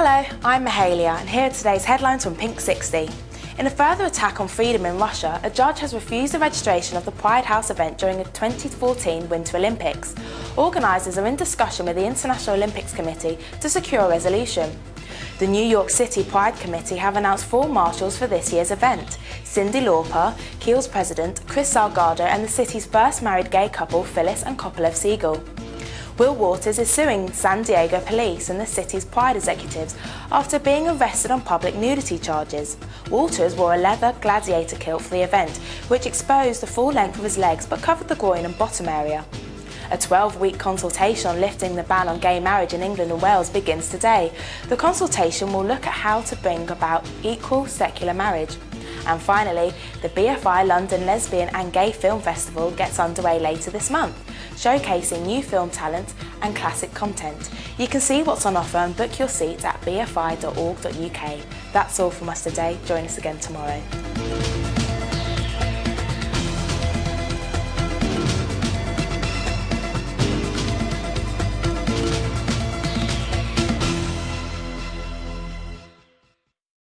Hello, I'm Mahalia and here are today's headlines from Pink 60. In a further attack on freedom in Russia, a judge has refused the registration of the Pride House event during the 2014 Winter Olympics. Organisers are in discussion with the International Olympics Committee to secure a resolution. The New York City Pride Committee have announced four marshals for this year's event. Cyndi Lauper, Kiehl's president, Chris Salgado and the city's first married gay couple Phyllis and Kopelov Siegel. Will Waters is suing San Diego police and the city's Pride executives after being arrested on public nudity charges. Waters wore a leather gladiator kilt for the event, which exposed the full length of his legs but covered the groin and bottom area. A 12-week consultation on lifting the ban on gay marriage in England and Wales begins today. The consultation will look at how to bring about equal secular marriage. And finally, the BFI London Lesbian and Gay Film Festival gets underway later this month, showcasing new film talent and classic content. You can see what's on offer and book your seats at bfi.org.uk. That's all from us today. Join us again tomorrow.